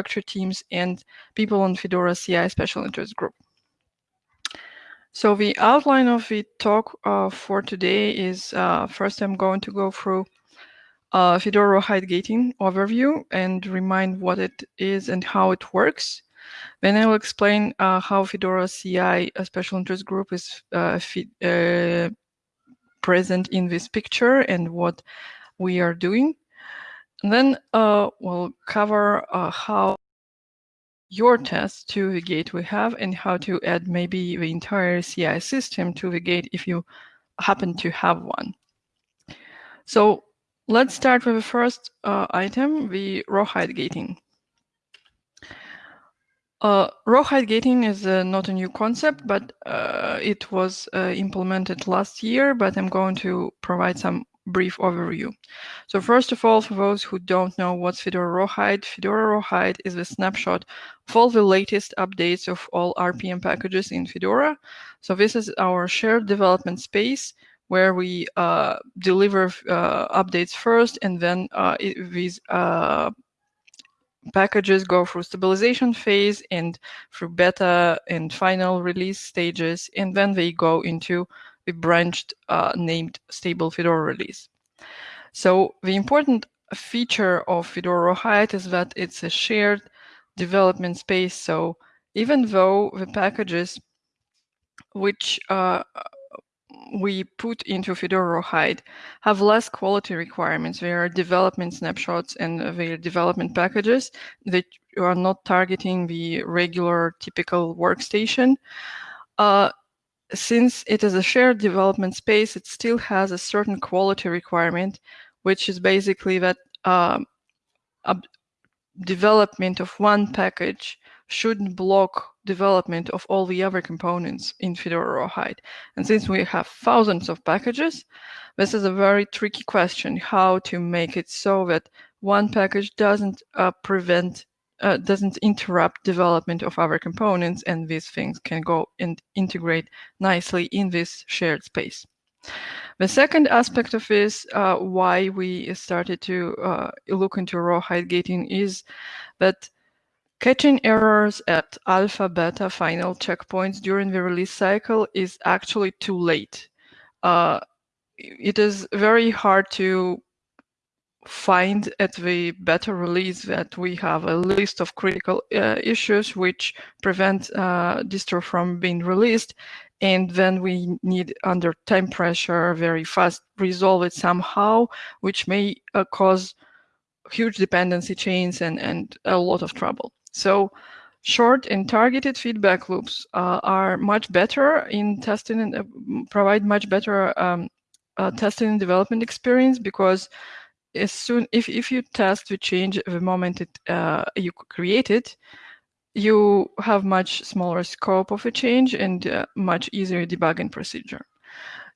infrastructure teams and people on Fedora CI special interest group. So the outline of the talk uh, for today is uh, first I'm going to go through uh, Fedora Rawhide gating overview and remind what it is and how it works. Then I will explain uh, how Fedora CI, a special interest group, is uh, uh, present in this picture and what we are doing. And then uh, we'll cover uh, how your test to the gate we have and how to add maybe the entire CI system to the gate if you happen to have one. So let's start with the first uh, item, the rawhide gating. Uh, rawhide gating is uh, not a new concept, but uh, it was uh, implemented last year, but I'm going to provide some brief overview. So first of all, for those who don't know what's Fedora Rawhide, Fedora Rawhide is a snapshot of all the latest updates of all RPM packages in Fedora. So this is our shared development space where we uh, deliver uh, updates first and then uh, it, these uh, packages go through stabilization phase and through beta and final release stages, and then they go into the branched uh, named stable Fedora release. So the important feature of Fedora Rawhide is that it's a shared development space. So even though the packages which uh, we put into Fedora Rawhide have less quality requirements. They are development snapshots and they are development packages that are not targeting the regular typical workstation. Uh, since it is a shared development space, it still has a certain quality requirement, which is basically that um, development of one package shouldn't block development of all the other components in Fedora Rawhide. And since we have thousands of packages, this is a very tricky question, how to make it so that one package doesn't uh, prevent, uh, doesn't interrupt development of other components, and these things can go and integrate nicely in this shared space. The second aspect of this, uh, why we started to uh, look into raw rawhide gating is that Catching errors at alpha, beta final checkpoints during the release cycle is actually too late. Uh, it is very hard to find at the beta release that we have a list of critical uh, issues which prevent uh, distro from being released and then we need under time pressure very fast resolve it somehow which may uh, cause huge dependency chains and, and a lot of trouble. So short and targeted feedback loops uh, are much better in testing and uh, provide much better um, uh, testing and development experience because as soon if, if you test the change the moment it uh, you create it, you have much smaller scope of a change and uh, much easier debugging procedure.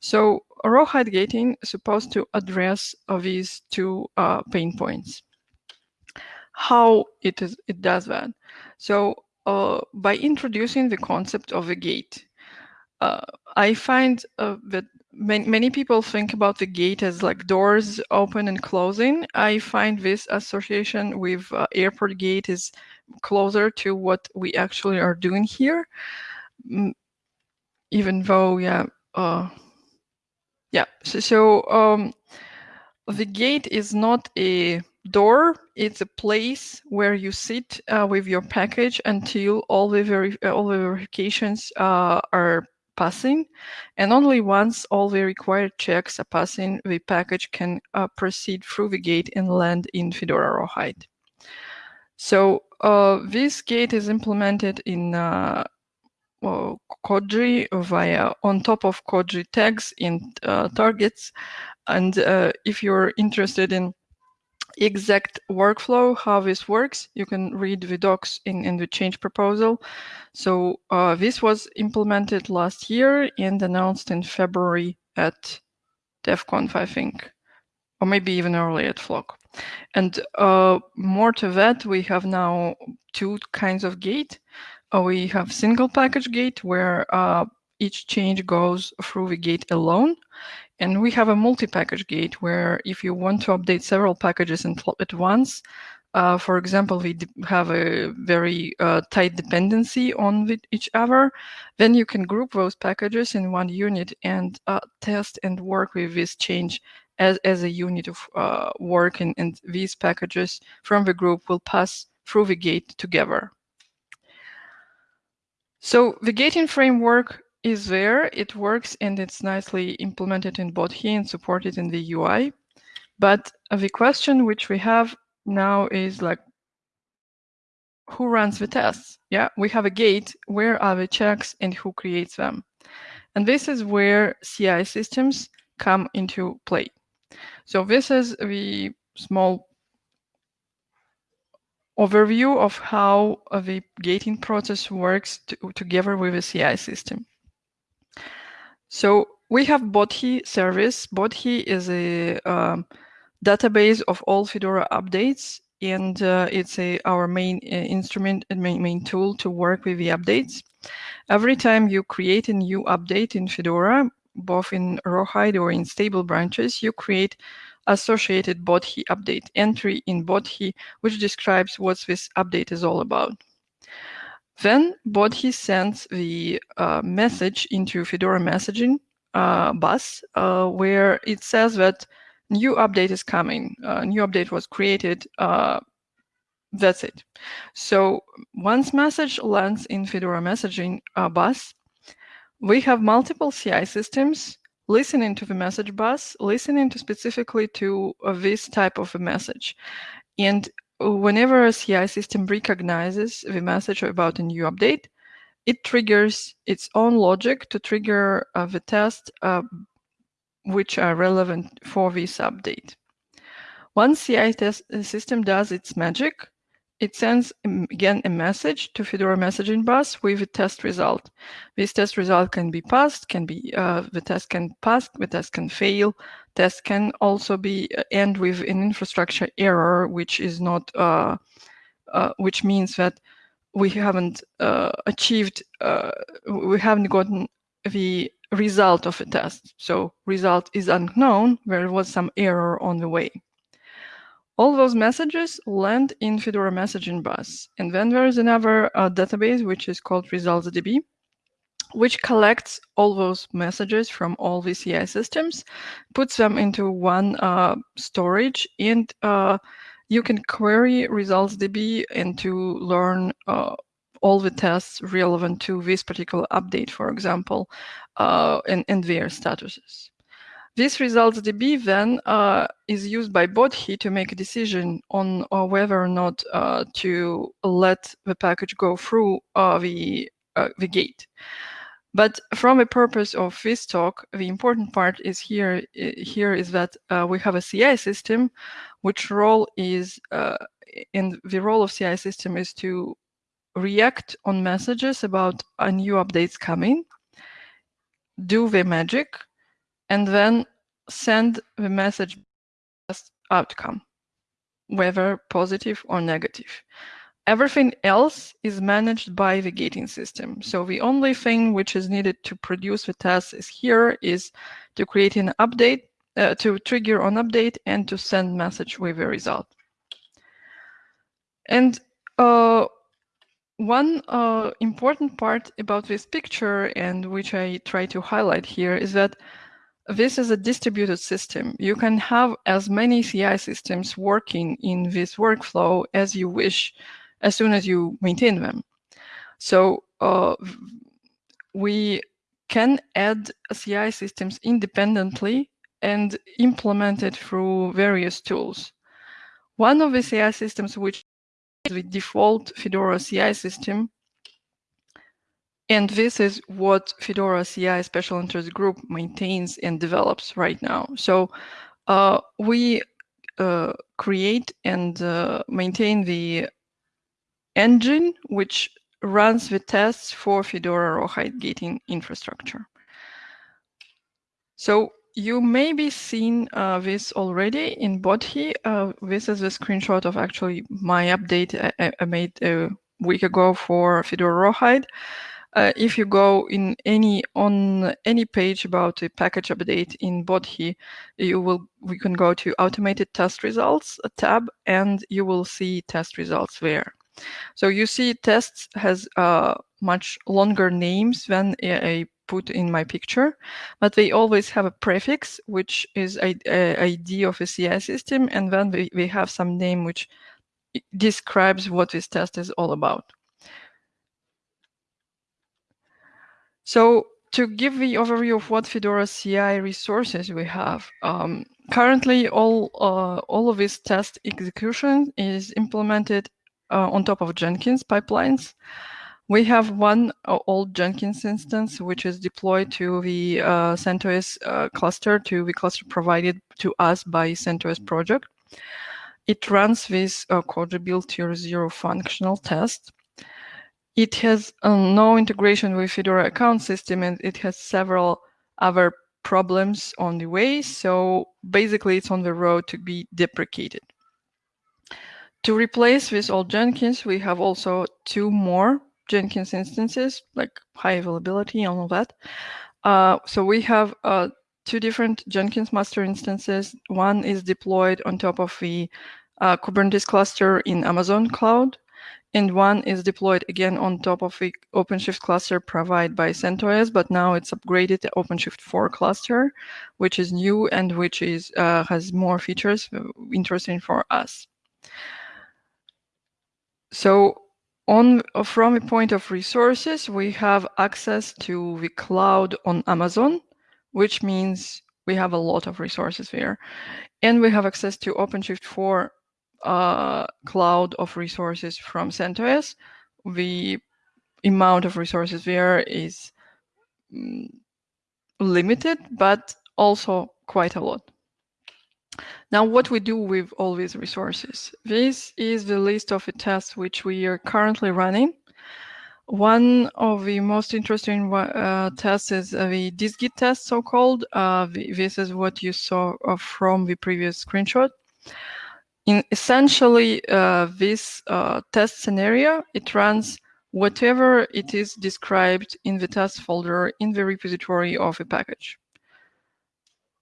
So rawhide gating is supposed to address these two uh, pain points how it is it does that. So uh, by introducing the concept of a gate, uh, I find uh, that many, many people think about the gate as like doors open and closing. I find this association with uh, airport gate is closer to what we actually are doing here, mm, even though, yeah, uh, yeah. So, so um, the gate is not a door it's a place where you sit uh, with your package until all the all the verifications uh, are passing and only once all the required checks are passing the package can uh, proceed through the gate and land in Fedora Rawhide. So uh, this gate is implemented in uh, well, Koji via on top of Koji tags in uh, targets and if you're interested in exact workflow, how this works, you can read the docs in, in the change proposal. So uh, this was implemented last year and announced in February at DEF I think, or maybe even earlier at Flock. And uh, more to that, we have now two kinds of gate. Uh, we have single package gate where uh, each change goes through the gate alone. And we have a multi-package gate where if you want to update several packages at once, uh, for example, we have a very uh, tight dependency on each other, then you can group those packages in one unit and uh, test and work with this change as, as a unit of uh, work and, and these packages from the group will pass through the gate together. So the gating framework is there, it works and it's nicely implemented in Bodhi and supported in the UI. But the question which we have now is like, who runs the tests? Yeah, we have a gate, where are the checks and who creates them? And this is where CI systems come into play. So this is the small overview of how the gating process works to, together with the CI system. So we have Bodhi service. Bodhi is a um, database of all Fedora updates, and uh, it's a, our main uh, instrument and main, main tool to work with the updates. Every time you create a new update in Fedora, both in Rawhide or in stable branches, you create associated Bodhi update entry in Bodhi, which describes what this update is all about. Then Bodhi sends the uh, message into Fedora messaging uh, bus, uh, where it says that new update is coming, uh, new update was created, uh, that's it. So once message lands in Fedora messaging bus, we have multiple CI systems listening to the message bus, listening to specifically to uh, this type of a message. And whenever a CI system recognizes the message about a new update, it triggers its own logic to trigger uh, the tests uh, which are relevant for this update. Once CI test uh, system does its magic, it sends um, again a message to Fedora messaging bus with a test result. This test result can be passed, can be uh, the test can pass, the test can fail. Test can also be uh, end with an infrastructure error, which is not, uh, uh, which means that we haven't uh, achieved, uh, we haven't gotten the result of a test. So result is unknown. There was some error on the way. All those messages land in Fedora messaging bus. And then there is another uh, database, which is called ResultsDB, which collects all those messages from all VCI systems, puts them into one uh, storage, and uh, you can query ResultsDB and to learn uh, all the tests relevant to this particular update, for example, uh, and, and their statuses. This results DB then uh, is used by Bodhi to make a decision on uh, whether or not uh, to let the package go through uh, the, uh, the gate. But from the purpose of this talk, the important part is here, here is that uh, we have a CI system, which role is, in the role of CI system is to react on messages about a new updates coming, do the magic, and then send the message as outcome, whether positive or negative. Everything else is managed by the gating system. So the only thing which is needed to produce the test is here is to create an update, uh, to trigger an update and to send message with a result. And uh, one uh, important part about this picture and which I try to highlight here is that this is a distributed system. You can have as many CI systems working in this workflow as you wish as soon as you maintain them. So uh, we can add CI systems independently and implement it through various tools. One of the CI systems which is the default Fedora CI system and this is what Fedora CI Special Interest Group maintains and develops right now. So uh, we uh, create and uh, maintain the engine which runs the tests for Fedora Rawhide gating infrastructure. So you may be seen uh, this already in Bodhi. Uh, this is a screenshot of actually my update I, I made a week ago for Fedora Rawhide. Uh, if you go in any on any page about a package update in Bodhi, you will we can go to automated test results tab and you will see test results there. So you see tests has uh, much longer names than I put in my picture, but they always have a prefix, which is a, a ID of a CI system, and then we, we have some name which describes what this test is all about. So to give the overview of what Fedora CI resources we have, um, currently all uh, all of this test execution is implemented uh, on top of Jenkins pipelines. We have one uh, old Jenkins instance, which is deployed to the uh, CentOS uh, cluster, to the cluster provided to us by CentOS project. It runs this uh, build tier zero functional test. It has uh, no integration with Fedora account system and it has several other problems on the way. So basically it's on the road to be deprecated. To replace this old Jenkins, we have also two more Jenkins instances, like high availability and all that. Uh, so we have uh, two different Jenkins master instances. One is deployed on top of the uh, Kubernetes cluster in Amazon cloud, and one is deployed again on top of the OpenShift cluster provided by CentOS, but now it's upgraded to OpenShift 4 cluster, which is new and which is uh, has more features uh, interesting for us. So on from a point of resources, we have access to the cloud on Amazon, which means we have a lot of resources there. And we have access to OpenShift 4 uh, cloud of resources from CentOS. The amount of resources there is mm, limited, but also quite a lot. Now, what we do with all these resources. This is the list of the tests which we are currently running. One of the most interesting uh, tests is the dist-git test, so-called. Uh, this is what you saw uh, from the previous screenshot. In essentially, uh, this uh, test scenario, it runs whatever it is described in the test folder in the repository of a package.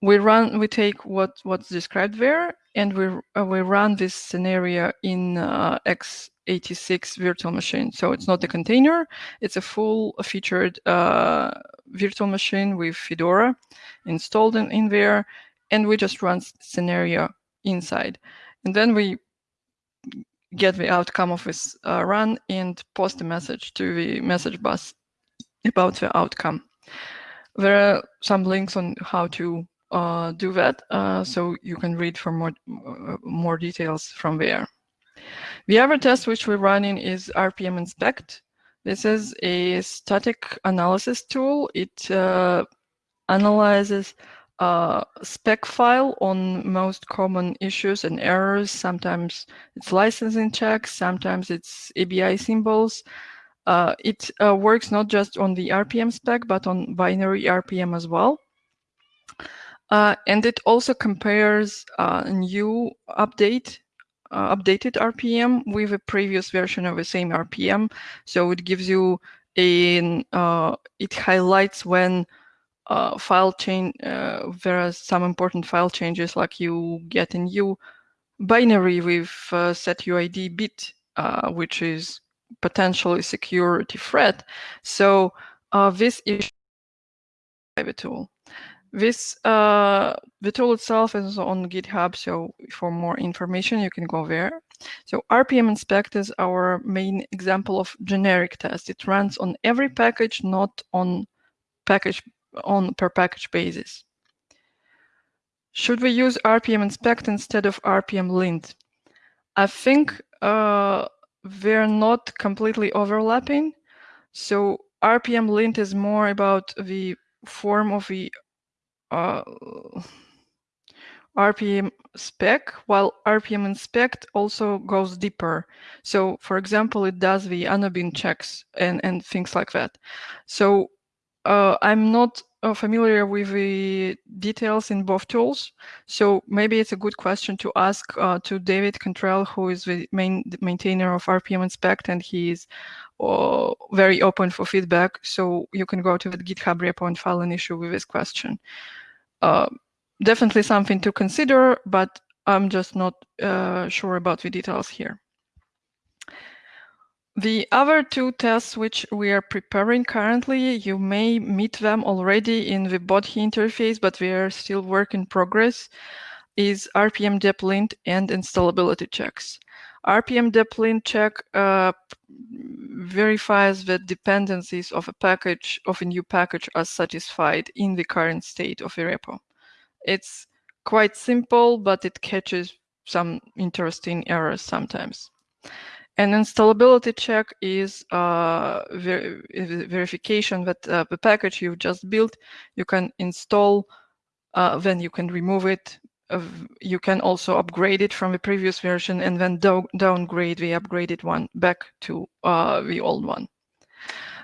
We run we take what what's described there and we uh, we run this scenario in uh, x86 virtual machine. So it's not a container it's a full featured uh, virtual machine with fedora installed in, in there and we just run scenario inside and then we get the outcome of this uh, run and post a message to the message bus about the outcome there are some links on how to uh, do that. Uh, so you can read for more, uh, more details from there. The other test which we're running is RPM Inspect. This is a static analysis tool. It uh, analyzes a spec file on most common issues and errors. Sometimes it's licensing checks, sometimes it's ABI symbols. Uh, it uh, works not just on the RPM spec, but on binary RPM as well. Uh, and it also compares uh, a new update, uh, updated RPM with a previous version of the same RPM. So it gives you a, uh, it highlights when uh, file change, uh, there are some important file changes like you get a new binary with setuid bit, which is potentially security threat. So this is a tool. This uh, the tool itself is on GitHub, so for more information you can go there. So RPM inspect is our main example of generic test. It runs on every package, not on package on per package basis. Should we use RPM inspect instead of RPM lint? I think uh, they're not completely overlapping. So RPM lint is more about the form of the uh, RPM spec, while RPM inspect also goes deeper. So for example, it does the Annobin checks and, and things like that. So uh, I'm not uh, familiar with the details in both tools, so maybe it's a good question to ask uh, to David Cantrell, who is the main maintainer of RPM Inspect, and he is uh, very open for feedback. So you can go to the GitHub repo and file an issue with this question. Uh, definitely something to consider, but I'm just not uh, sure about the details here. The other two tests which we are preparing currently, you may meet them already in the Bodhi interface, but we are still work in progress, is RPM deplint and installability checks. RPM deplint check uh, verifies that dependencies of a package, of a new package are satisfied in the current state of a repo. It's quite simple, but it catches some interesting errors sometimes. An installability check is uh, ver verification that uh, the package you've just built, you can install, uh, then you can remove it. you can also upgrade it from the previous version and then do downgrade the upgraded one back to uh, the old one.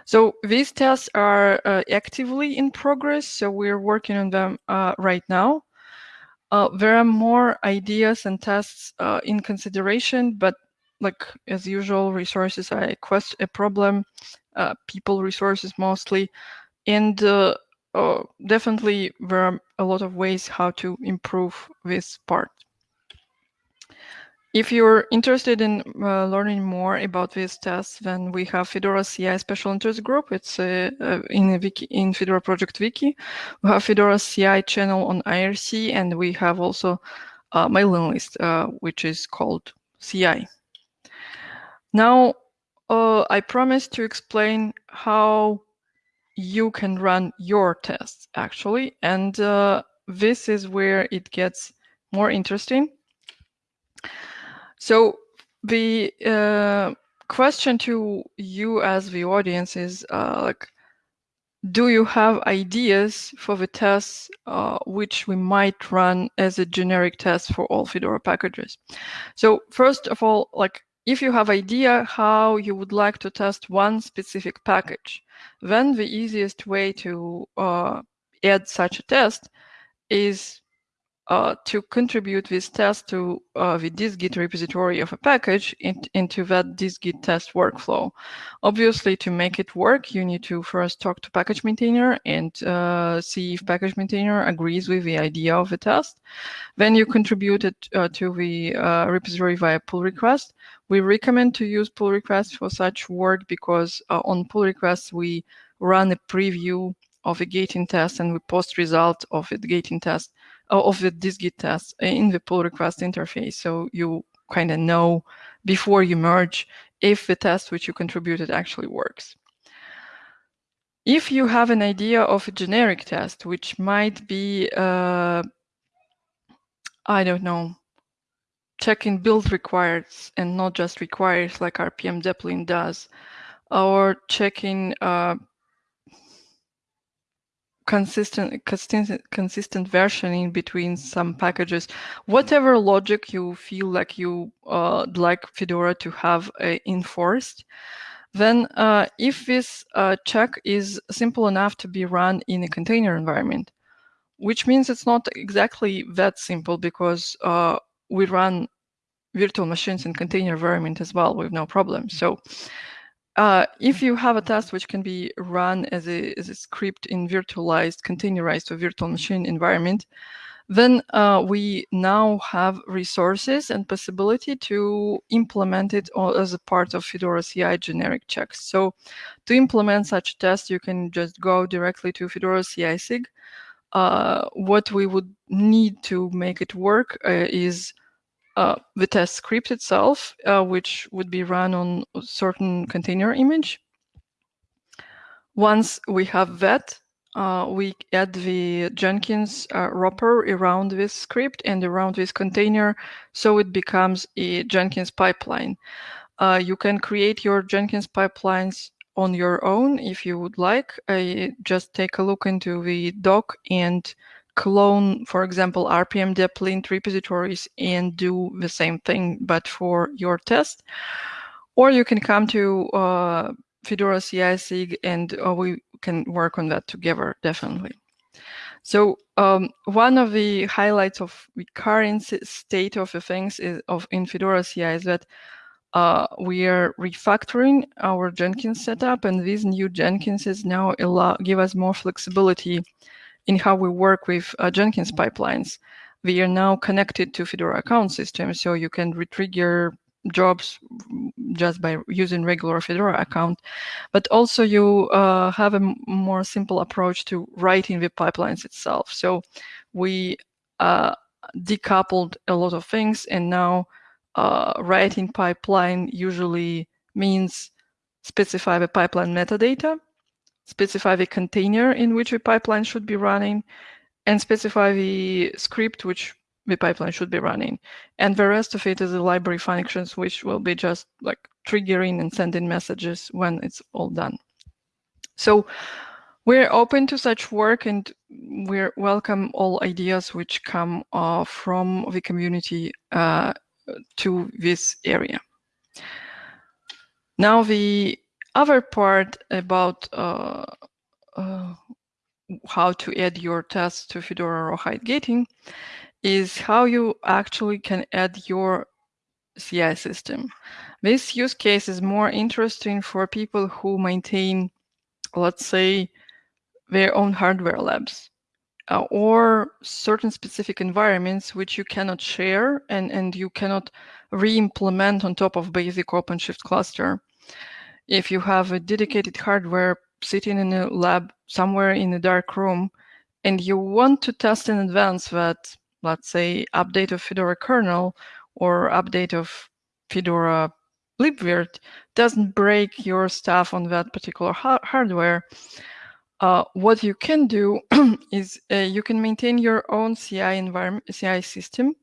So these tests are uh, actively in progress, so we're working on them uh, right now. there are more ideas and tests in consideration, but like as usual, resources a, quest a problem, uh, people resources mostly, and uh, uh, definitely there are a lot of ways how to improve this part. If you're interested in uh, learning more about these tests, then we have Fedora CI Special Interest Group. It's uh, uh, wiki, in Fedora Project Wiki. We have Fedora CI channel on IRC, and we have also a mailing list, which is called CI. Now, uh, I promised to explain how you can run your tests actually, and uh, this is where it gets more interesting. So the uh, question to you as the audience is uh, like, do you have ideas for the tests uh, which we might run as a generic test for all Fedora packages? So first of all, like if you have idea how you would like to test one specific package, then the easiest way to uh, add such a test is uh, to contribute this test to uh, the dist-git repository of a package in, into that dist-git test workflow. Obviously, to make it work, you need to first talk to package maintainer and uh, see if package maintainer agrees with the idea of the test. Then you contribute it uh, to the uh, repository via pull request. We recommend to use pull requests for such work because on pull requests, we run a preview of a gating test and we post result of the gating test of the dist-git test in the pull request interface. So you kind of know before you merge if the test which you contributed actually works. If you have an idea of a generic test, which might be, uh, I don't know, checking build requires and not just requires like RPM deplint does, or checking uh, consistent, consistent, consistent versioning between some packages, whatever logic you feel like you uh, like Fedora to have uh, enforced, then uh, if this uh, check is simple enough to be run in a container environment, which means it's not exactly that simple because uh, we run virtual machines in container environment as well with no problem. So uh, if you have a test which can be run as a, as a script in virtualized, containerized or virtual machine environment, then uh, we now have resources and possibility to implement it as a part of Fedora CI generic checks. So to implement such a test, you can just go directly to Fedora CI SIG. Uh, what we would need to make it work uh, is uh, the test script itself, uh, which would be run on a certain container image. Once we have that, uh, we add the Jenkins uh, wrapper around this script and around this container, so it becomes a Jenkins pipeline. Uh, you can create your Jenkins pipelines on your own if you would like. just take a look into the doc and clone, for example, RPM deplint repositories and do the same thing, but for your test. Or you can come to uh, Fedora CI SIG and uh, we can work on that together, definitely. So um, one of the highlights of the current state of the things is, of in Fedora CI is that uh, we are refactoring our Jenkins setup, and these new Jenkinses now allow give us more flexibility in how we work with uh, Jenkins pipelines. We are now connected to Fedora account system, so you can retrigger jobs just by using regular Fedora account, but also you uh, have a more simple approach to writing the pipelines itself. So we uh, decoupled a lot of things and now uh, writing pipeline usually means specify the pipeline metadata, specify the container in which the pipeline should be running, and specify the script which the pipeline should be running. And the rest of it is the library functions, which will be just like triggering and sending messages when it's all done. So we're open to such work and we welcome all ideas which come uh, from the community uh, to this area. Now the other part about uh, uh how to add your tests to Fedora or Rawhide gating is how you actually can add your CI system. This use case is more interesting for people who maintain, let's say, their own hardware labs uh, or certain specific environments which you cannot share and, and you cannot re-implement on top of basic OpenShift cluster. If you have a dedicated hardware sitting in a lab somewhere in a dark room and you want to test in advance that let's say, update of Fedora kernel or update of Fedora libvirt doesn't break your stuff on that particular ha hardware, uh, what you can do is uh, you can maintain your own CI environment, CI system,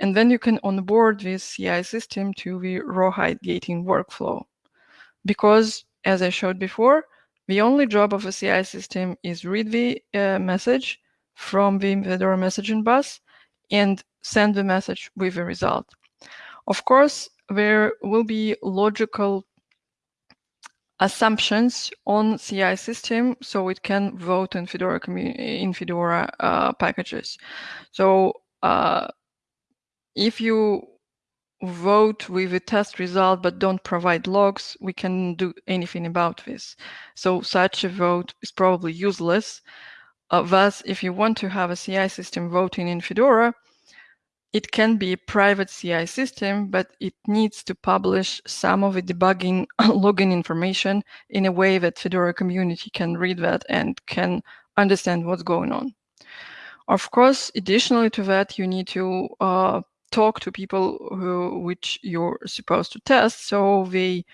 and then you can onboard this CI system to the Rawhide gating workflow. Because, as I showed before, the only job of a CI system is read the uh, message from the Fedora messaging bus and send the message with a result. Of course, there will be logical assumptions on CI system so it can vote in Fedora in Fedora uh, packages. So uh, if you vote with a test result but don't provide logs, we can do anything about this. So such a vote is probably useless. Uh, thus, if you want to have a CI system voting in Fedora, it can be a private CI system, but it needs to publish some of the debugging login information in a way that Fedora community can read that and can understand what's going on. Of course, additionally to that, you need to uh, talk to people who, which you're supposed to test, so they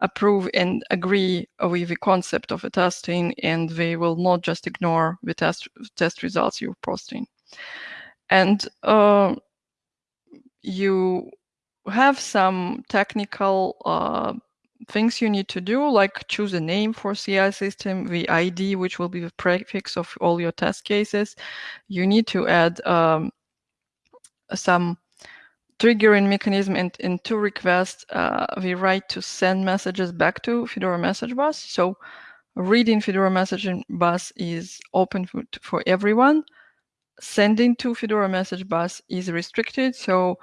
approve and agree with the concept of the testing and they will not just ignore the test test results you're posting. And uh, you have some technical uh, things you need to do, like choose a name for CI system, the ID, which will be the prefix of all your test cases. You need to add um, some triggering mechanism and, and to request uh, the right to send messages back to Fedora message bus. So reading Fedora messaging bus is open for, for everyone. Sending to Fedora message bus is restricted. So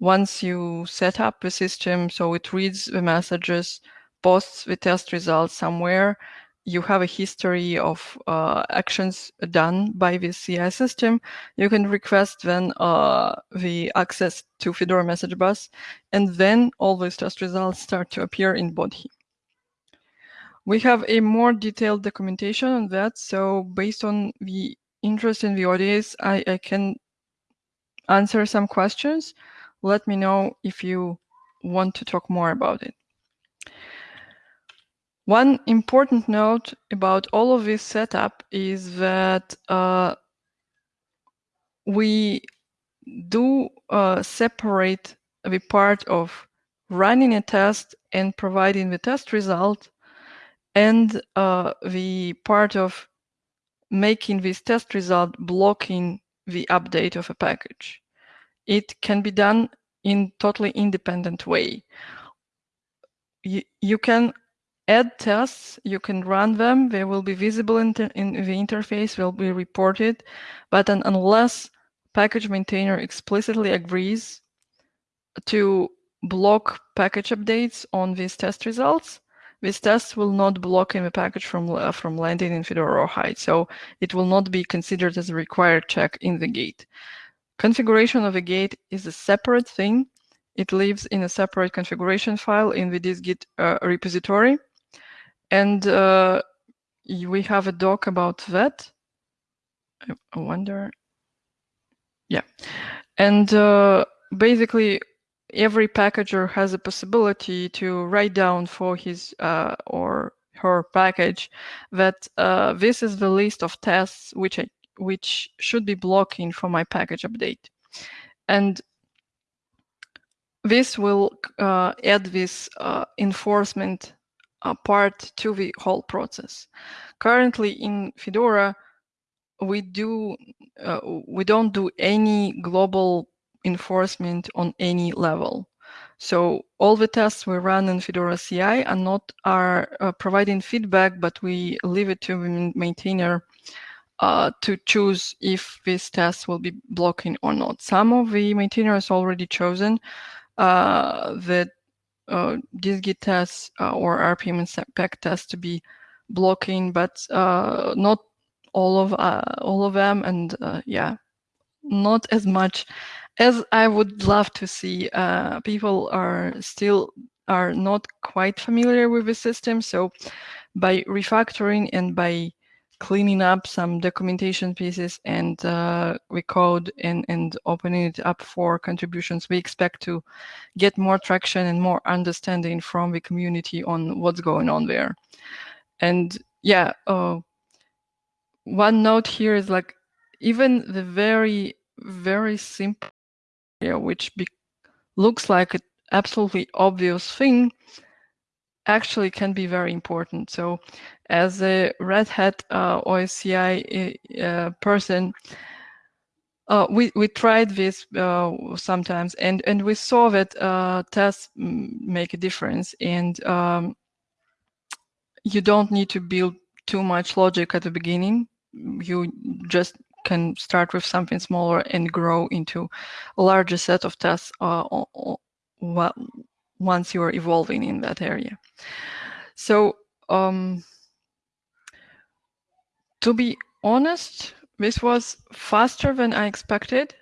once you set up the system, so it reads the messages, posts the test results somewhere, you have a history of uh, actions done by the CI system, you can request then uh, the access to Fedora message bus, and then all those test results start to appear in Bodhi. We have a more detailed documentation on that, so based on the interest in the audience, I, I can answer some questions. Let me know if you want to talk more about it. One important note about all of this setup is that uh, we do uh, separate the part of running a test and providing the test result and uh, the part of making this test result blocking the update of a package. It can be done in totally independent way. You, you can add tests, you can run them. They will be visible in, in the interface, will be reported. But unless package maintainer explicitly agrees to block package updates on these test results, this test will not block any package from, uh, from landing in Fedora or Rawhide. So it will not be considered as a required check in the gate. Configuration of a gate is a separate thing. It lives in a separate configuration file in the dist-git uh, repository. And uh, we have a doc about that. I wonder. Yeah. And uh, basically, every packager has a possibility to write down for his uh, or her package that uh, this is the list of tests which I, which should be blocking for my package update. And this will uh, add this uh, enforcement uh, part to the whole process. Currently in Fedora, we do uh, we don't do any global enforcement on any level. So all the tests we run in Fedora CI are not are uh, providing feedback, but we leave it to the maintainer uh, to choose if this test will be blocking or not. Some of the maintainers already chosen uh, that uh, dist-git tests uh, or RPM inspect tests to be blocking, but uh, not all of uh, all of them, and yeah, not as much as I would love to see, uh, people are still are not quite familiar with the system. So by refactoring and by cleaning up some documentation pieces and uh, code and, and opening it up for contributions, we expect to get more traction and more understanding from the community on what's going on there. And yeah, uh, one note here is like, even the very, very simple which looks like an absolutely obvious thing, actually can be very important. So as a Red Hat OSCI person, uh, we, we tried this uh, sometimes and, and we saw that uh, tests make a difference and um, you don't need to build too much logic at the beginning. You just can start with something smaller and grow into a larger set of tests uh, once you are evolving in that area. So um, to be honest, this was faster than I expected.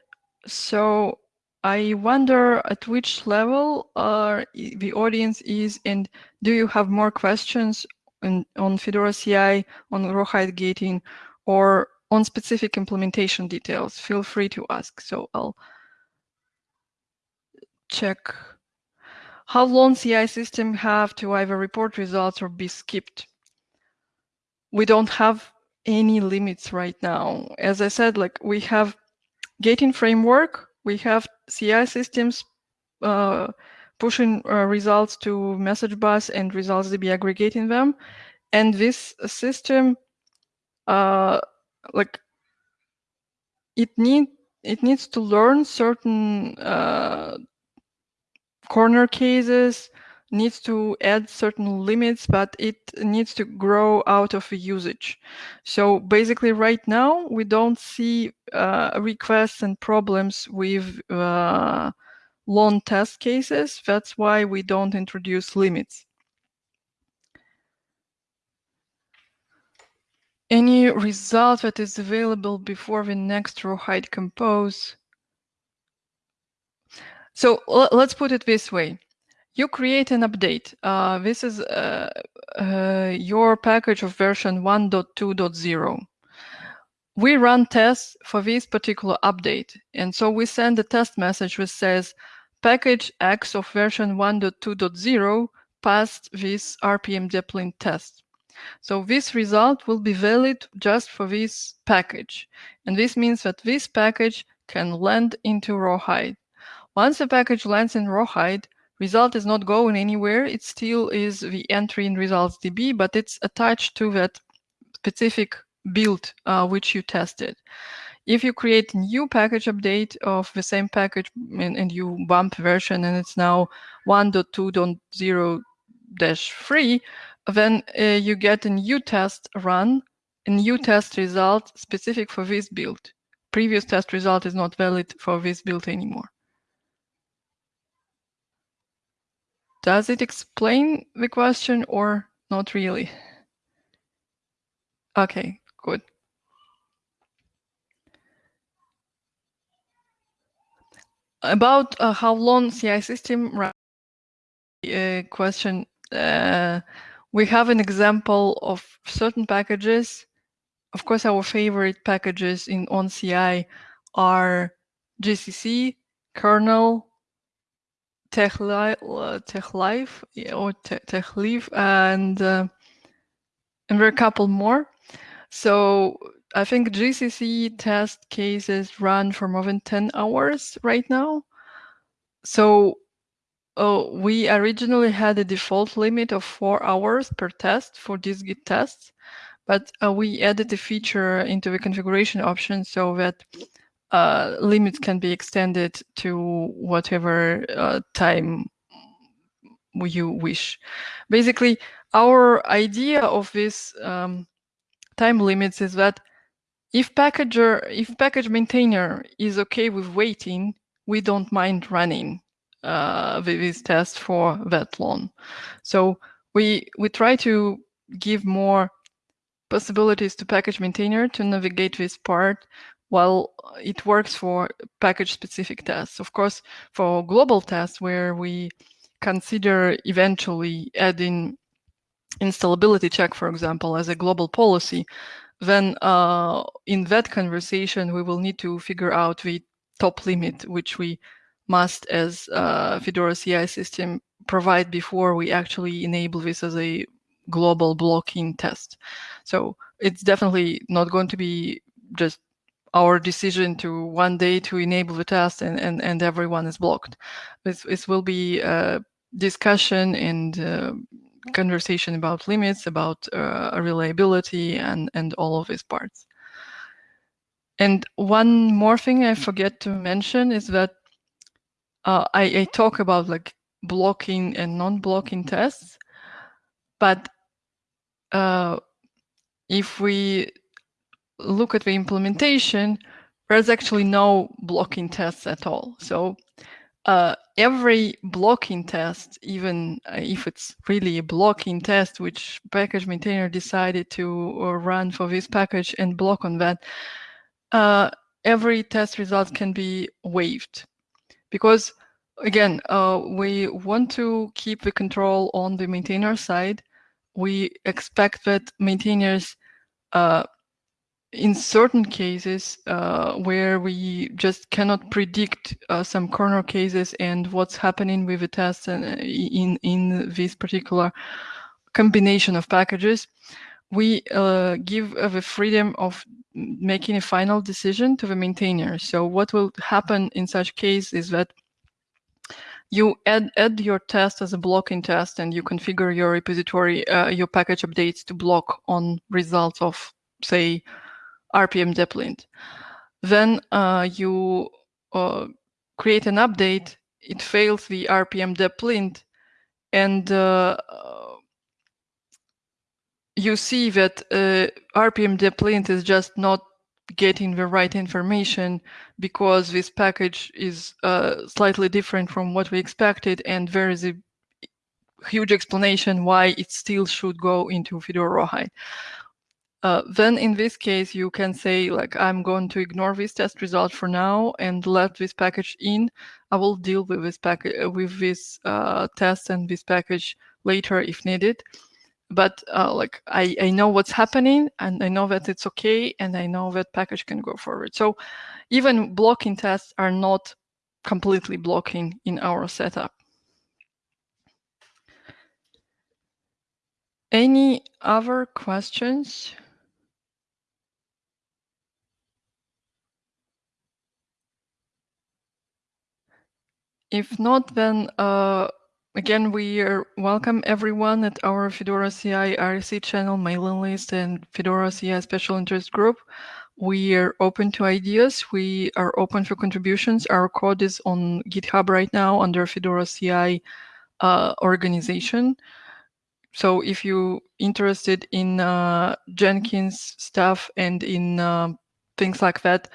So I wonder at which level uh, the audience is and do you have more questions on, on Fedora CI, on Rawhide gating, or on specific implementation details, feel free to ask. So I'll check. How long CI system have to either report results or be skipped? We don't have any limits right now. As I said, like we have gating framework, we have CI systems uh, pushing uh, results to message bus and results DB aggregating them. And this system uh, like it need it needs to learn certain uh, corner cases needs to add certain limits but it needs to grow out of usage so basically right now we don't see uh, requests and problems with uh, long test cases that's why we don't introduce limits any result that is available before the next Rawhide compose. So let's put it this way. You create an update. Uh, this is uh, uh, your package of version 1.2.0. We run tests for this particular update. And so we send a test message which says package X of version 1.2.0 passed this RPM deplint test. So this result will be valid just for this package. And this means that this package can land into Rawhide. Once the package lands in Rawhide, result is not going anywhere. It still is the entry in results DB, but it's attached to that specific build uh, which you tested. If you create new package update of the same package and, and you bump version and it's now 1.2.0-3, then uh, you get a new test run, a new test result specific for this build. Previous test result is not valid for this build anymore. Does it explain the question or not really? Okay, good. About uh, how long CI system run uh, question, uh, we have an example of certain packages. Of course, our favorite packages in on CI are GCC, kernel, TeX Live or TeX Live, and uh, and there are a couple more. So I think GCC test cases run for more than 10 hours right now. So oh, we originally had a default limit of four hours per test for these Git tests, but uh, we added a feature into the configuration option so that uh, limits can be extended to whatever uh, time you wish. Basically, our idea of this um, time limits is that if packager, if package maintainer is okay with waiting, we don't mind running uh, this test for that long. So we we try to give more possibilities to package maintainer to navigate this part while it works for package specific tests. Of course, for global tests where we consider eventually adding installability check, for example, as a global policy, then uh, in that conversation, we will need to figure out the top limit, which we must, as a Fedora CI system, provide before we actually enable this as a global blocking test. So it's definitely not going to be just our decision to one day to enable the test and, and, and everyone is blocked. This, this will be a discussion and uh, conversation about limits, about uh, reliability and, and all of these parts. And one more thing I forget to mention is that uh, I, I talk about like blocking and non-blocking tests, but uh, if we look at the implementation, there's actually no blocking tests at all. So uh, every blocking test, even uh, if it's really a blocking test, which package maintainer decided to uh, run for this package and block on that, uh, every test result can be waived. Because again, uh, we want to keep the control on the maintainer side. We expect that maintainers uh, in certain cases uh, where we just cannot predict uh, some corner cases and what's happening with the test and uh, in in this particular combination of packages, we uh, give uh, the freedom of making a final decision to the maintainer. So what will happen in such case is that you add, add your test as a blocking test and you configure your repository, uh, your package updates to block on results of, say, RPM deplint. Then uh, you uh, create an update, it fails the RPM deplint, and uh, you see that uh, RPM deplint is just not getting the right information because this package is uh, slightly different from what we expected, and there is a huge explanation why it still should go into Fedora Rawhide. Uh, then in this case, you can say like, I'm going to ignore this test result for now and let this package in. I will deal with this package uh, with this uh, test and this package later if needed. But uh, like I, I know what's happening and I know that it's okay and I know that package can go forward. So even blocking tests are not completely blocking in our setup. Any other questions? If not, then uh, again, we welcome everyone at our Fedora CI IRC channel, mailing list, and Fedora CI special interest group. We are open to ideas. We are open for contributions. Our code is on GitHub right now under Fedora CI uh, organization. so if you're interested in uh, Jenkins stuff and in um, things like that,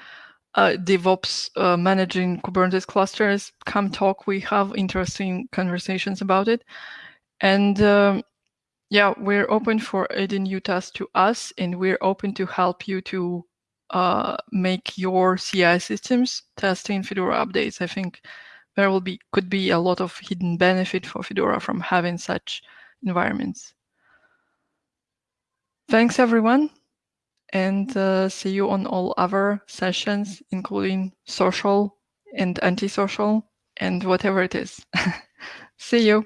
uh, DevOps uh, managing Kubernetes clusters, come talk. We have interesting conversations about it. And um, yeah, we're open for adding new tasks to us, and we're open to help you to uh, make your CI systems testing Fedora updates. I think there will be could be a lot of hidden benefit for Fedora from having such environments. Thanks, everyone, and uh, see you on all other sessions, including social and antisocial and whatever it is. see you.